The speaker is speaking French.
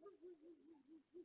Oui, oui, oui, oui, oui,